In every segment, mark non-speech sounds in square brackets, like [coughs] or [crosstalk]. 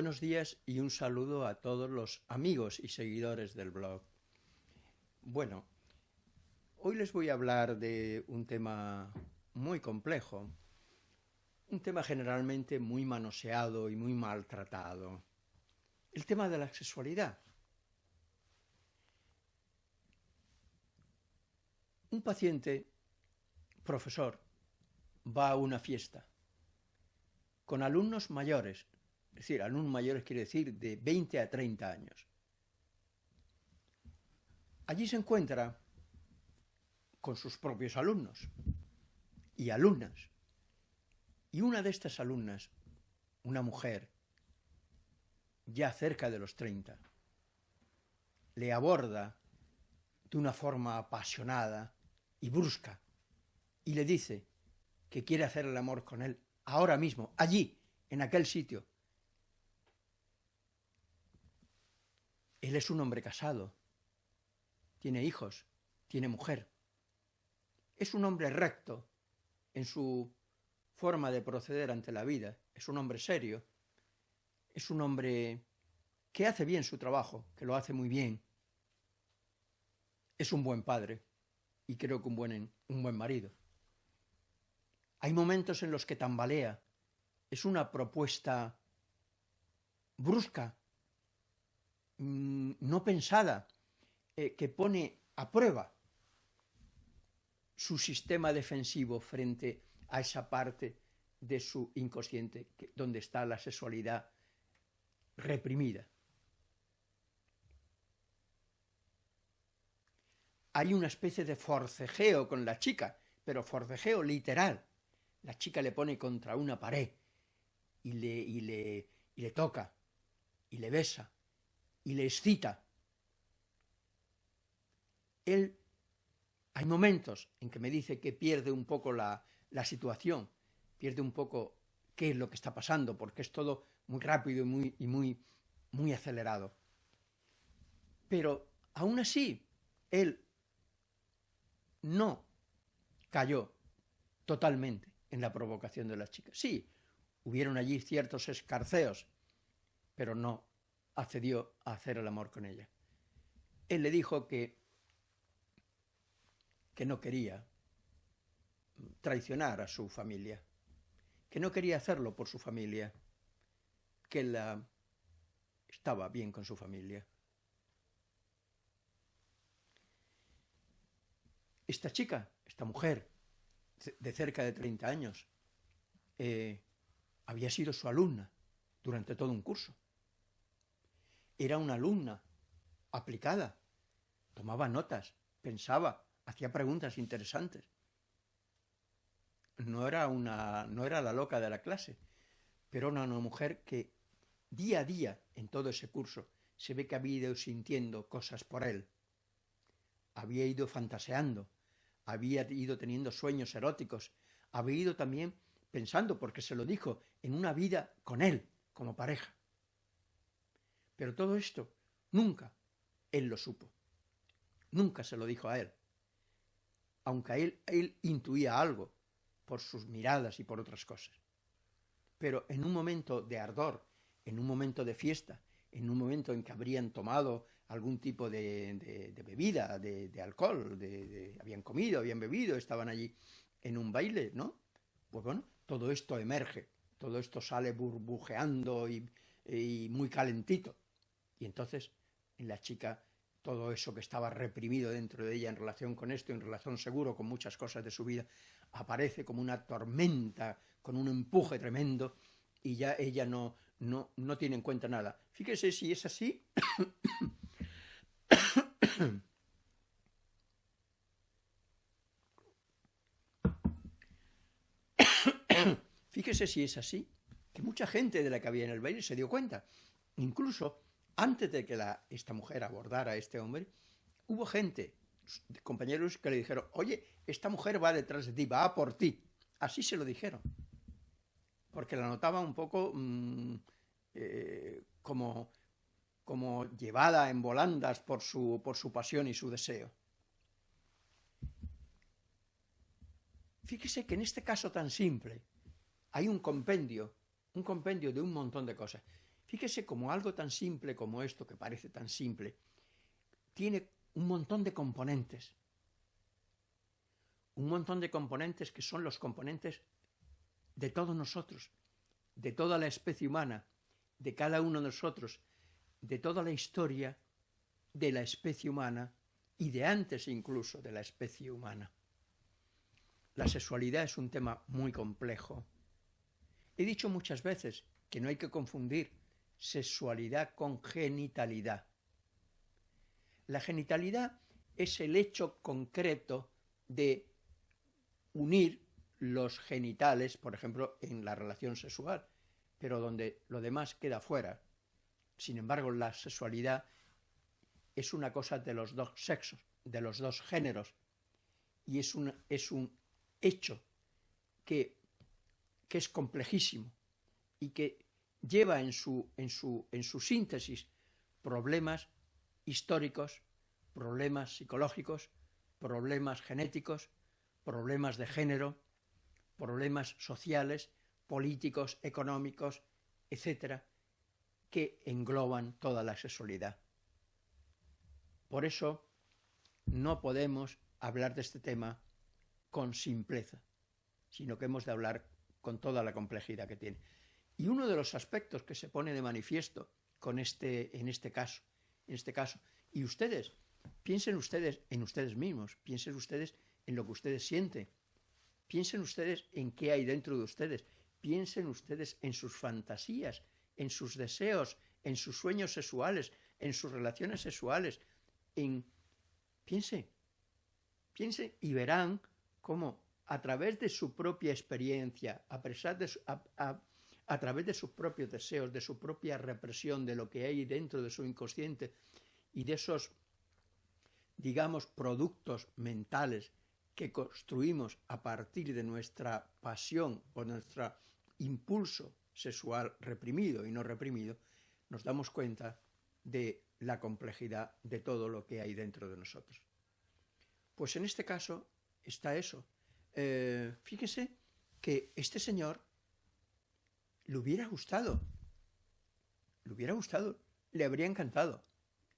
Buenos días y un saludo a todos los amigos y seguidores del blog. Bueno, hoy les voy a hablar de un tema muy complejo, un tema generalmente muy manoseado y muy maltratado, el tema de la sexualidad. Un paciente, profesor, va a una fiesta con alumnos mayores, es decir, alumnos mayores quiere decir de 20 a 30 años. Allí se encuentra con sus propios alumnos y alumnas. Y una de estas alumnas, una mujer, ya cerca de los 30, le aborda de una forma apasionada y brusca y le dice que quiere hacer el amor con él ahora mismo, allí, en aquel sitio, Él es un hombre casado, tiene hijos, tiene mujer. Es un hombre recto en su forma de proceder ante la vida, es un hombre serio, es un hombre que hace bien su trabajo, que lo hace muy bien. Es un buen padre y creo que un buen, un buen marido. Hay momentos en los que tambalea, es una propuesta brusca, Mm, no pensada, eh, que pone a prueba su sistema defensivo frente a esa parte de su inconsciente donde está la sexualidad reprimida. Hay una especie de forcejeo con la chica, pero forcejeo literal. La chica le pone contra una pared y le, y le, y le toca y le besa y le excita. Él, hay momentos en que me dice que pierde un poco la, situación, pierde un poco qué es lo que está pasando, porque es todo muy rápido y muy, y muy, muy acelerado. Pero aún así, él no cayó totalmente en la provocación de las chicas. Sí, hubieron allí ciertos escarceos, pero no accedió a hacer el amor con ella. Él le dijo que, que no quería traicionar a su familia, que no quería hacerlo por su familia, que él estaba bien con su familia. Esta chica, esta mujer, de cerca de 30 años, eh, había sido su alumna durante todo un curso. Era una alumna aplicada, tomaba notas, pensaba, hacía preguntas interesantes. No era, una, no era la loca de la clase, pero era una mujer que día a día en todo ese curso se ve que había ido sintiendo cosas por él. Había ido fantaseando, había ido teniendo sueños eróticos, había ido también pensando, porque se lo dijo, en una vida con él, como pareja. Pero todo esto nunca él lo supo. Nunca se lo dijo a él. Aunque él, él intuía algo por sus miradas y por otras cosas. Pero en un momento de ardor, en un momento de fiesta, en un momento en que habrían tomado algún tipo de, bebida, de, alcohol, de, habían comido, habían bebido, estaban allí en un baile, ¿no? Pues bueno, todo esto emerge, todo esto sale burbujeando y muy calentito. Y entonces en la chica todo eso que estaba reprimido dentro de ella en relación con esto, en relación seguro con muchas cosas de su vida, aparece como una tormenta, con un empuje tremendo, y ya ella no, no, no tiene en cuenta nada. Fíjese si es así. [coughs] Fíjese si es así, que mucha gente de la que había en el baile se dio cuenta. Incluso antes de que esta mujer abordara a este hombre, hubo gente, compañeros, que le dijeron, oye, esta mujer va detrás de ti, va por ti. Así se lo dijeron. Porque la notaba un poco mm, eh, como, como llevada en volandas por su, por su pasión y su deseo. Fíjese que en este caso tan simple hay un compendio, un compendio de un montón de cosas. Fíjese como algo tan simple como esto, que parece tan simple, tiene un montón de componentes. Un montón de componentes que son los componentes de todos nosotros, de toda la especie humana, de cada uno de nosotros, de toda la historia de la especie humana y de antes incluso de la especie humana. La sexualidad es un tema muy complejo. He dicho muchas veces que no hay que confundir sexualidad con genitalidad. La genitalidad es el hecho concreto de unir los genitales, por ejemplo, en la relación sexual, pero donde lo demás queda fuera. Sin embargo, la sexualidad es una cosa de los dos sexos, de los dos géneros, y es un, es un hecho que, que es complejísimo y que lleva en su, en su, en su síntesis problemas históricos, problemas psicológicos, problemas genéticos, problemas de género, problemas sociales, políticos, económicos, etcétera, que engloban toda la sexualidad. Por eso no podemos hablar de este tema con simpleza, sino que hemos de hablar con toda la complejidad que tiene. Y uno de los aspectos que se pone de manifiesto con este, en este caso, en este caso, y ustedes, piensen ustedes en ustedes mismos, piensen ustedes en lo que ustedes sienten, piensen ustedes en qué hay dentro de ustedes, piensen ustedes en sus fantasías, en sus deseos, en sus sueños sexuales, en sus relaciones sexuales, en... Piense, piense y verán cómo a través de su propia experiencia, a, pesar de a través de sus propios deseos, de su propia represión, de lo que hay dentro de su inconsciente y de esos, digamos, productos mentales que construimos a partir de nuestra pasión o nuestro impulso sexual reprimido y no reprimido, nos damos cuenta de la complejidad de todo lo que hay dentro de nosotros. Pues en este caso está eso. Eh, fíjese que este señor le hubiera gustado, le hubiera gustado, le habría encantado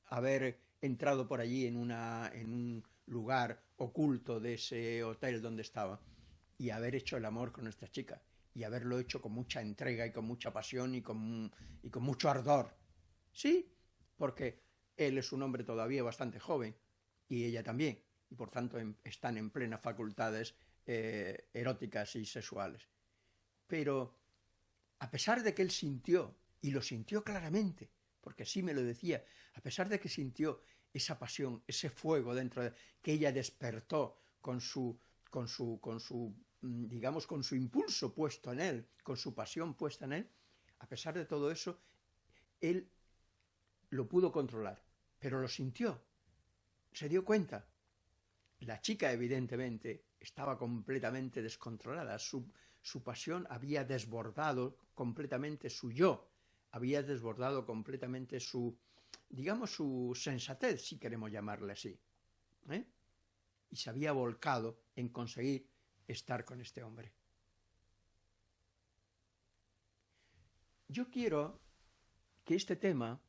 haber entrado por allí en, una, en un lugar oculto de ese hotel donde estaba y haber hecho el amor con nuestra chica y haberlo hecho con mucha entrega y con mucha pasión y con, y con mucho ardor. Sí, porque él es un hombre todavía bastante joven y ella también, y por tanto están en plenas facultades eh, eróticas y sexuales. Pero a pesar de que él sintió, y lo sintió claramente, porque así me lo decía, a pesar de que sintió esa pasión, ese fuego dentro de que ella despertó con su, con su, con su, mm, digamos, con su impulso puesto en él, con su pasión puesta en él, a pesar de todo eso, él lo pudo controlar, pero lo sintió, se dio cuenta. La chica, evidentemente, estaba completamente descontrolada, su, su pasión había desbordado completamente su yo, había desbordado completamente su, digamos, su sensatez, si queremos llamarle así. ¿eh? Y se había volcado en conseguir estar con este hombre. Yo quiero que este tema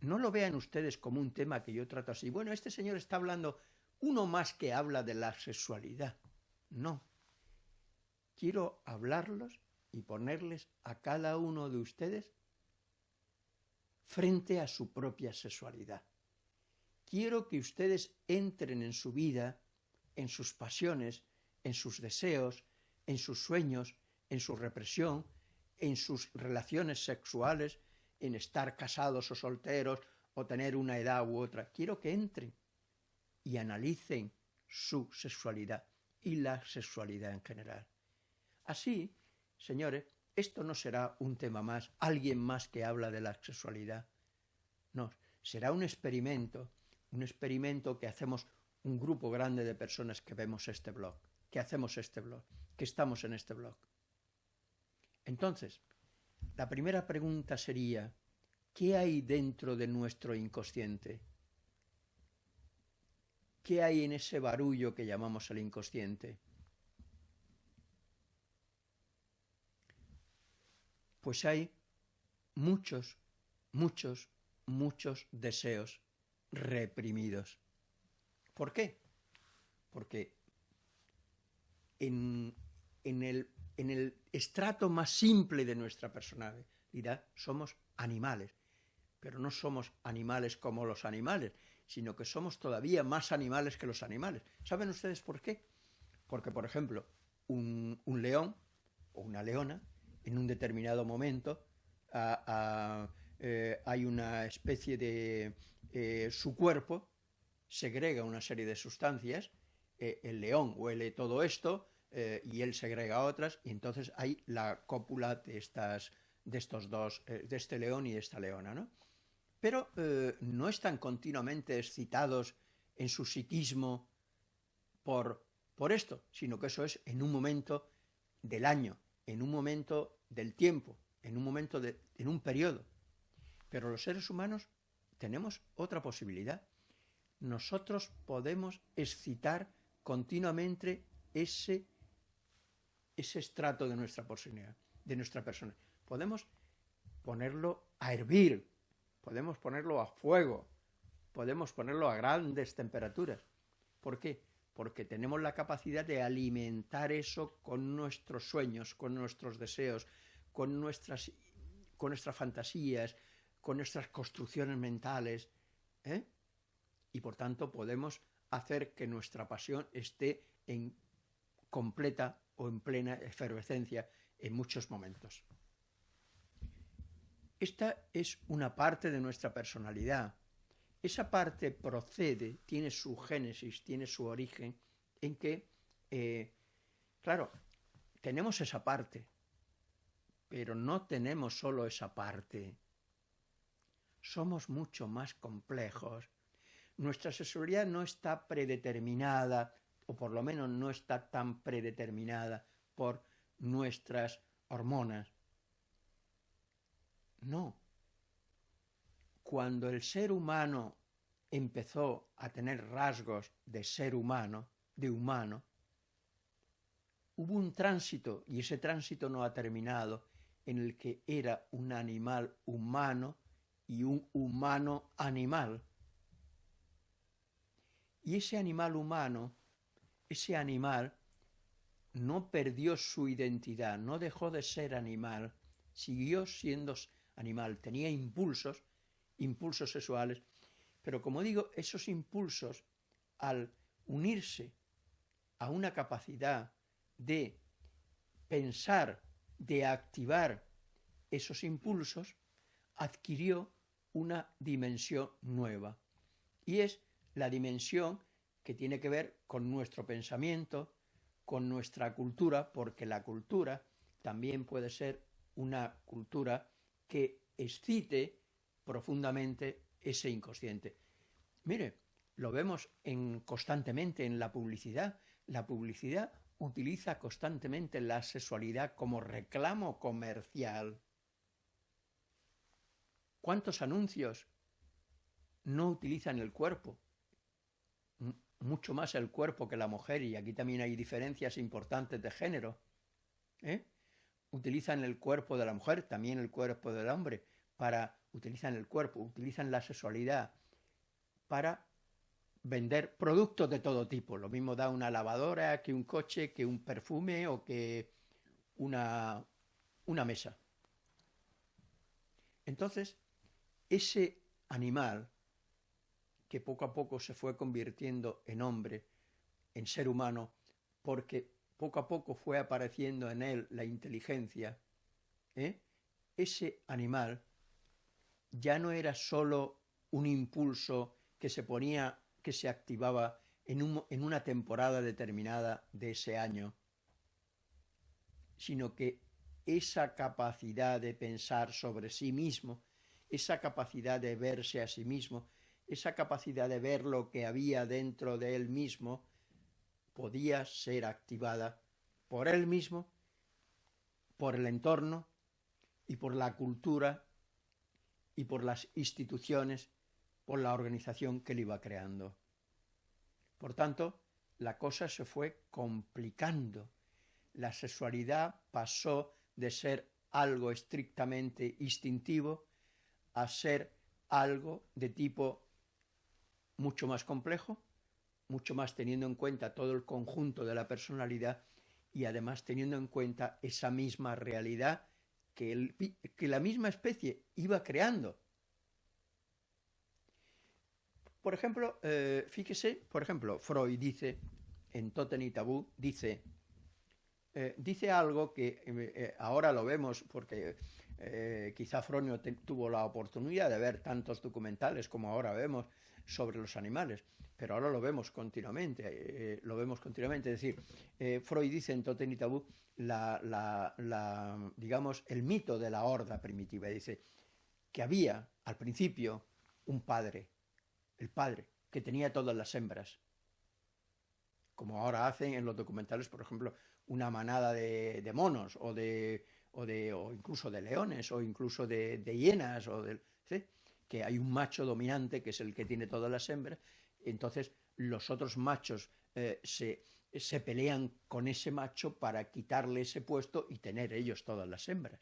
no lo vean ustedes como un tema que yo trato así. Bueno, este señor está hablando uno más que habla de la sexualidad. No, quiero hablarlos y ponerles a cada uno de ustedes frente a su propia sexualidad. Quiero que ustedes entren en su vida, en sus pasiones, en sus deseos, en sus sueños, en su represión, en sus relaciones sexuales, en estar casados o solteros o tener una edad u otra. Quiero que entren y analicen su sexualidad y la sexualidad en general. Así, señores, esto no será un tema más, alguien más que habla de la sexualidad. No, será un experimento, un experimento que hacemos un grupo grande de personas que vemos este blog, que hacemos este blog, que estamos en este blog. Entonces, la primera pregunta sería, ¿qué hay dentro de nuestro inconsciente? ¿Qué hay en ese barullo que llamamos el inconsciente? Pues hay muchos muchos, muchos deseos reprimidos. ¿Por qué? Porque en, en, el, en el estrato más simple de nuestra personalidad somos animales, pero no somos animales como los animales, sino que somos todavía más animales que los animales. ¿Saben ustedes por qué? Porque, por ejemplo, un, un león o una leona, en un determinado momento, eh, hay una especie de... Eh, su cuerpo segrega una serie de sustancias, eh, el león huele todo esto y él segrega otras, y entonces hay la cópula de, estas, de estos dos, de este león y de esta leona, ¿no? Pero no están continuamente excitados en su psiquismo por, por esto, sino que eso es en un momento del año, en un momento del tiempo, en un momento de, en un periodo. Pero los seres humanos tenemos otra posibilidad. Nosotros podemos excitar continuamente ese, ese estrato de nuestra personalidad, de nuestra persona. Podemos ponerlo a hervir, podemos ponerlo a fuego, podemos ponerlo a grandes temperaturas. ¿Por qué? Porque tenemos la capacidad de alimentar eso con nuestros sueños, con nuestros deseos, con nuestras, con nuestras fantasías, con nuestras construcciones mentales. ¿eh? Y por tanto podemos hacer que nuestra pasión esté en completa o en plena efervescencia en muchos momentos. Esta es una parte de nuestra personalidad. Esa parte procede, tiene su génesis, tiene su origen, en que, eh, claro, tenemos esa parte, pero no tenemos solo esa parte. Somos mucho más complejos. Nuestra sexualidad no está predeterminada, o por lo menos no está tan predeterminada por nuestras hormonas. No. Cuando el ser humano empezó a tener rasgos de ser humano, de humano, hubo un tránsito, y ese tránsito no ha terminado, en el que era un animal humano y un humano animal. Y ese animal humano, ese animal, no perdió su identidad, no dejó de ser animal, siguió siendo animal, tenía impulsos, impulsos sexuales, pero como digo, esos impulsos, al unirse a una capacidad de pensar, de activar esos impulsos, adquirió una dimensión nueva. Y es la dimensión que tiene que ver con nuestro pensamiento, con nuestra cultura, porque la cultura también puede ser una cultura que excite profundamente ese inconsciente. Mire, lo vemos en, constantemente en la publicidad. La publicidad utiliza constantemente la sexualidad como reclamo comercial. ¿Cuántos anuncios no utilizan el cuerpo? Mucho más el cuerpo que la mujer, y aquí también hay diferencias importantes de género. ¿eh? Utilizan el cuerpo de la mujer, también el cuerpo del hombre, para, utilizan el cuerpo, utilizan la sexualidad para vender productos de todo tipo. Lo mismo da una lavadora que un coche, que un perfume o que una, una mesa. Entonces, ese animal que poco a poco se fue convirtiendo en hombre, en ser humano, porque poco a poco fue apareciendo en él la inteligencia, ¿eh? ese animal ya no era sólo un impulso que se ponía, que se activaba en, un, en una temporada determinada de ese año, sino que esa capacidad de pensar sobre sí mismo, esa capacidad de verse a sí mismo, esa capacidad de ver lo que había dentro de él mismo, podía ser activada por él mismo, por el entorno y por la cultura y por las instituciones, por la organización que él iba creando. Por tanto, la cosa se fue complicando. La sexualidad pasó de ser algo estrictamente instintivo a ser algo de tipo mucho más complejo, mucho más teniendo en cuenta todo el conjunto de la personalidad y además teniendo en cuenta esa misma realidad que, la misma especie iba creando. Por ejemplo, eh, fíjese, por ejemplo, Freud dice, en Totem y Tabú, dice, eh, dice algo que eh, eh ahora lo vemos porque quizá Fronio tuvo la oportunidad de ver tantos documentales como ahora vemos sobre los animales, pero ahora lo vemos continuamente, eh, lo vemos continuamente. Es decir, eh, Freud dice en Totem y Tabú la, digamos, el mito de la horda primitiva. Dice que había al principio un padre, el padre, que tenía todas las hembras, como ahora hacen en los documentales, por ejemplo, una manada de, monos o de o, de, o incluso de leones, o incluso de, hienas, o que hay un macho dominante que es el que tiene todas las hembras, entonces los otros machos eh, se, se pelean con ese macho para quitarle ese puesto y tener ellos todas las hembras.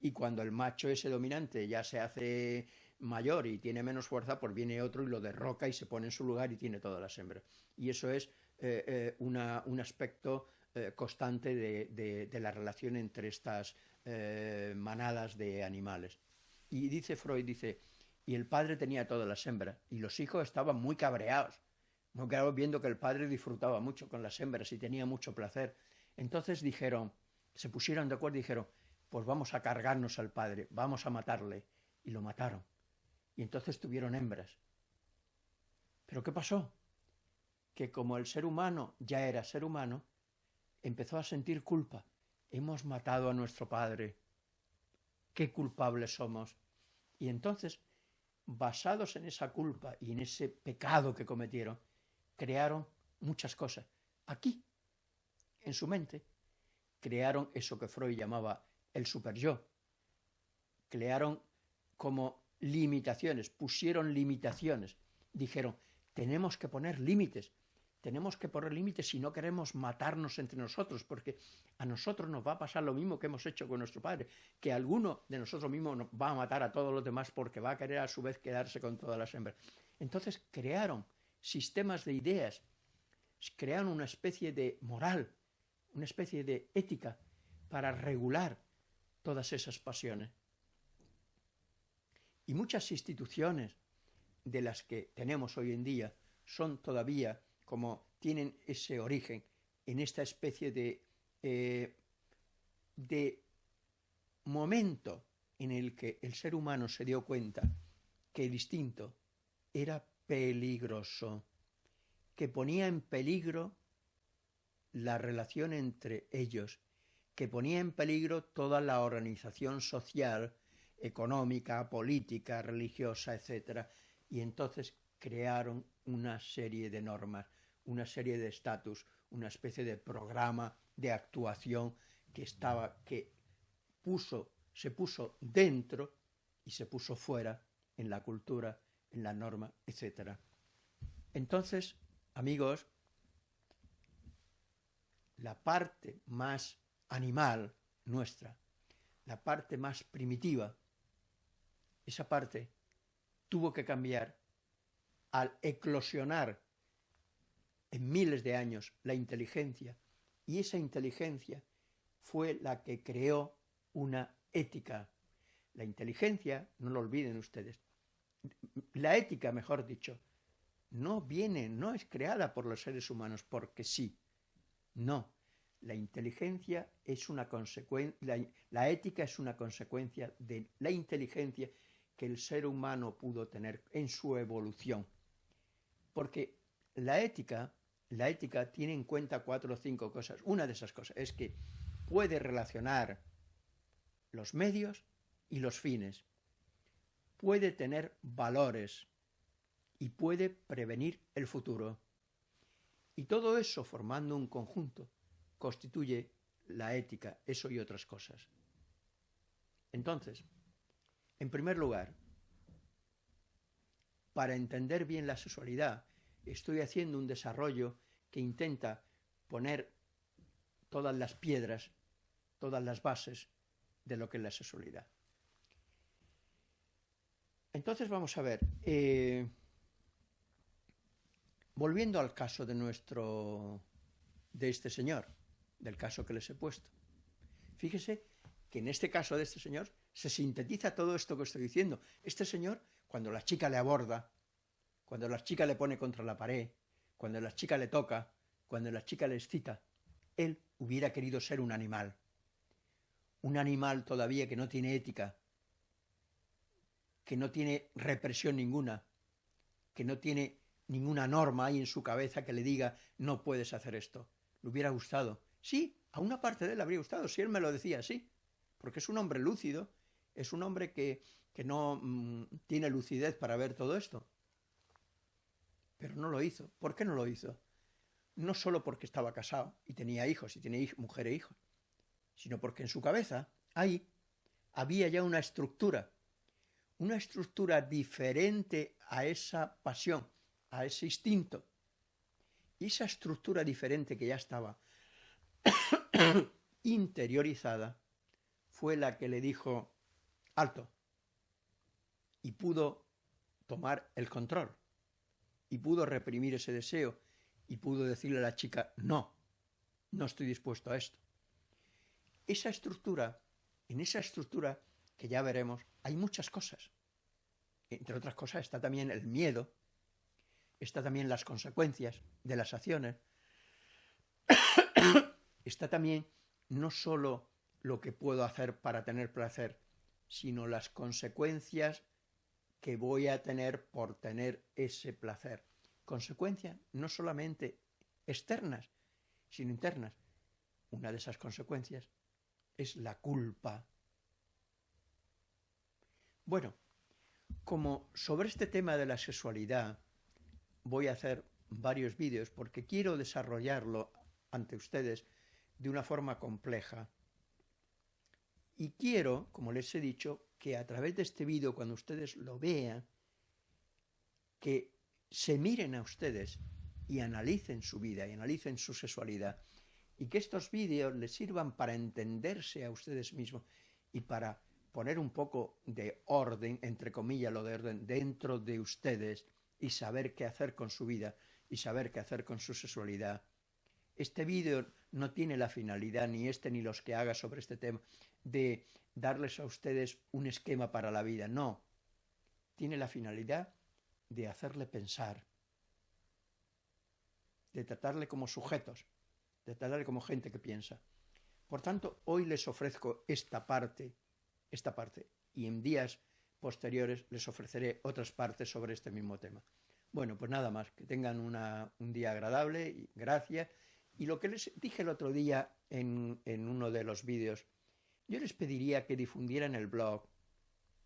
Y cuando el macho ese dominante ya se hace mayor y tiene menos fuerza, pues viene otro y lo derroca y se pone en su lugar y tiene todas las hembras. Y eso es eh, eh, una, un aspecto constante de, de, de, la relación entre estas manadas de animales. Y dice Freud, dice, y el padre tenía todas las hembras, y los hijos estaban muy cabreados, muy cabreados viendo que el padre disfrutaba mucho con las hembras y tenía mucho placer. Entonces dijeron, se pusieron de acuerdo y dijeron, pues vamos a cargarnos al padre, vamos a matarle. Y lo mataron. Y entonces tuvieron hembras. ¿Pero qué pasó? Que como el ser humano ya era ser humano, empezó a sentir culpa. Hemos matado a nuestro padre. Qué culpables somos. Y entonces, basados en esa culpa y en ese pecado que cometieron, crearon muchas cosas. Aquí, en su mente, crearon eso que Freud llamaba el superyo. Crearon como limitaciones, pusieron limitaciones. Dijeron, tenemos que poner límites tenemos que poner límites si no queremos matarnos entre nosotros, porque a nosotros nos va a pasar lo mismo que hemos hecho con nuestro padre, que alguno de nosotros mismos va a matar a todos los demás porque va a querer a su vez quedarse con todas las hembras. Entonces crearon sistemas de ideas, crearon una especie de moral, una especie de ética para regular todas esas pasiones. Y muchas instituciones de las que tenemos hoy en día son todavía como tienen ese origen en esta especie de, eh, de momento en el que el ser humano se dio cuenta que el instinto era peligroso, que ponía en peligro la relación entre ellos, que ponía en peligro toda la organización social, económica, política, religiosa, etc. Y entonces crearon una serie de normas una serie de estatus, una especie de programa de actuación que estaba, que puso, se puso dentro y se puso fuera en la cultura, en la norma, etc. Entonces, amigos, la parte más animal nuestra, la parte más primitiva, esa parte tuvo que cambiar al eclosionar en miles de años la inteligencia y esa inteligencia fue la que creó una ética. La inteligencia, no lo olviden ustedes, la ética, mejor dicho, no viene, no es creada por los seres humanos porque sí. No, la inteligencia es una consecuencia, la, la, ética es una consecuencia de la inteligencia que el ser humano pudo tener en su evolución. Porque la ética, la ética tiene en cuenta cuatro o cinco cosas. Una de esas cosas es que puede relacionar los medios y los fines. Puede tener valores y puede prevenir el futuro. Y todo eso formando un conjunto constituye la ética, eso y otras cosas. Entonces, en primer lugar, para entender bien la sexualidad estoy haciendo un desarrollo que intenta poner todas las piedras, todas las bases de lo que es la sexualidad. Entonces vamos a ver, eh, volviendo al caso de nuestro, de este señor, del caso que les he puesto. Fíjese que en este caso de este señor se sintetiza todo esto que estoy diciendo. Este señor, cuando la chica le aborda, cuando la chica le pone contra la pared, cuando la chica le toca, cuando la chica le excita, él hubiera querido ser un animal. Un animal todavía que no tiene ética, que no tiene represión ninguna, que no tiene ninguna norma ahí en su cabeza que le diga no puedes hacer esto. Le hubiera gustado. Sí, a una parte de él le habría gustado, si él me lo decía así, porque es un hombre lúcido, es un hombre que, que no mmm, tiene lucidez para ver todo esto. Pero no lo hizo. ¿Por qué no lo hizo? No solo porque estaba casado y tenía hijos y tenía mujer e hijos, sino porque en su cabeza, ahí, había ya una estructura, una estructura diferente a esa pasión, a ese instinto. Y esa estructura diferente que ya estaba [coughs] interiorizada fue la que le dijo, alto, y pudo tomar el control, y pudo reprimir ese deseo, y pudo decirle a la chica, no, no estoy dispuesto a esto. Esa estructura, en esa estructura que ya veremos, hay muchas cosas. Entre otras cosas está también el miedo, está también las consecuencias de las acciones, [coughs] está también no solo lo que puedo hacer para tener placer, sino las consecuencias que voy a tener por tener ese placer. Consecuencias no solamente externas, sino internas. Una de esas consecuencias es la culpa. Bueno, como sobre este tema de la sexualidad voy a hacer varios vídeos porque quiero desarrollarlo ante ustedes de una forma compleja. Y quiero, como les he dicho, que a través de este vídeo, cuando ustedes lo vean, que se miren a ustedes y analicen su vida y analicen su sexualidad y que estos vídeos les sirvan para entenderse a ustedes mismos y para poner un poco de orden, entre comillas lo de orden, dentro de ustedes y saber qué hacer con su vida y saber qué hacer con su sexualidad. Este vídeo no tiene la finalidad, ni este ni los que haga sobre este tema, de darles a ustedes un esquema para la vida. No. Tiene la finalidad de hacerle pensar, de tratarle como sujetos, de tratarle como gente que piensa. Por tanto, hoy les ofrezco esta parte, esta parte, y en días posteriores les ofreceré otras partes sobre este mismo tema. Bueno, pues nada más, que tengan una, un día agradable gracias. Y lo que les dije el otro día en, en uno de los vídeos, yo les pediría que difundieran el blog.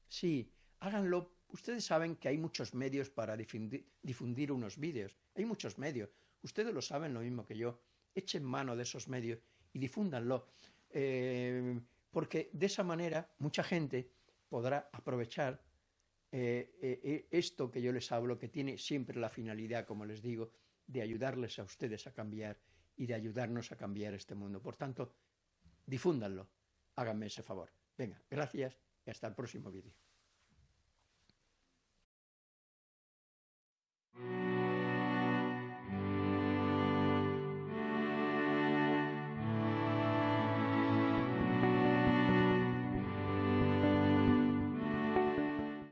Sí, háganlo. Ustedes saben que hay muchos medios para difundir, unos vídeos. Hay muchos medios. Ustedes lo saben lo mismo que yo. Echen mano de esos medios y difúndanlo. Eh, porque de esa manera mucha gente podrá aprovechar eh, eh, esto que yo les hablo, que tiene siempre la finalidad, como les digo, de ayudarles a ustedes a cambiar y de ayudarnos a cambiar este mundo. Por tanto, difúndanlo háganme ese favor. Venga, gracias y hasta el próximo vídeo.